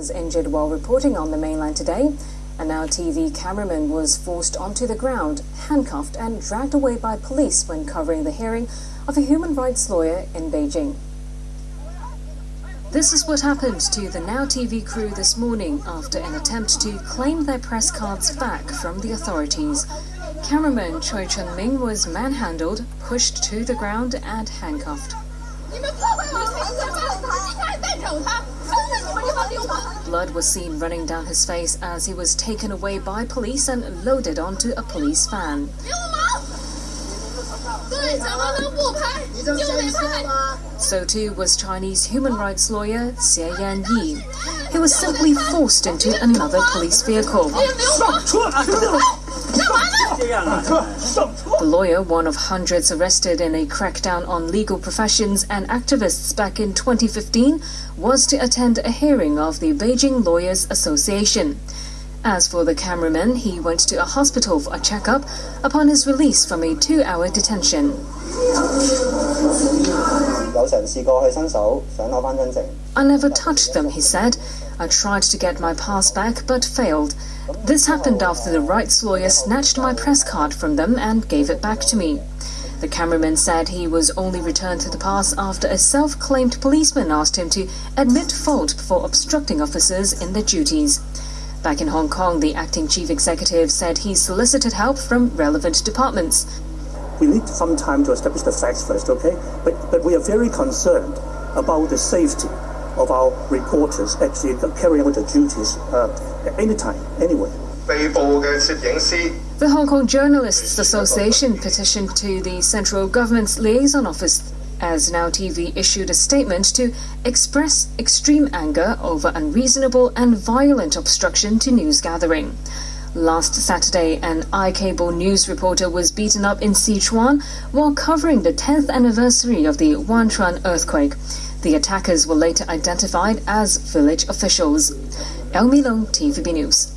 was injured while reporting on the mainland today. A Now TV cameraman was forced onto the ground, handcuffed and dragged away by police when covering the hearing of a human rights lawyer in Beijing. This is what happened to the Now TV crew this morning after an attempt to claim their press cards back from the authorities. Cameraman Choi Chun Ming was manhandled, pushed to the ground and handcuffed. Blood was seen running down his face as he was taken away by police and loaded onto a police van. So too was Chinese human rights lawyer Xie Yan Yi. He was simply forced into another police vehicle. The lawyer, one of hundreds arrested in a crackdown on legal professions and activists back in 2015, was to attend a hearing of the Beijing Lawyers Association. As for the cameraman, he went to a hospital for a checkup upon his release from a two-hour detention. I never touched them, he said. I tried to get my pass back but failed. This happened after the rights lawyer snatched my press card from them and gave it back to me. The cameraman said he was only returned to the pass after a self-claimed policeman asked him to admit fault before obstructing officers in their duties. Back in Hong Kong, the acting chief executive said he solicited help from relevant departments. We need some time to establish the facts first, okay? But, but we are very concerned about the safety of our reporters actually carrying out their duties uh, anytime, anywhere. The Hong Kong Journalists Association petitioned to the central government's liaison office as Now TV issued a statement to express extreme anger over unreasonable and violent obstruction to news gathering. Last Saturday, an iCable news reporter was beaten up in Sichuan while covering the 10th anniversary of the Wenchuan earthquake. The attackers were later identified as village officials. El Milong, TVB News.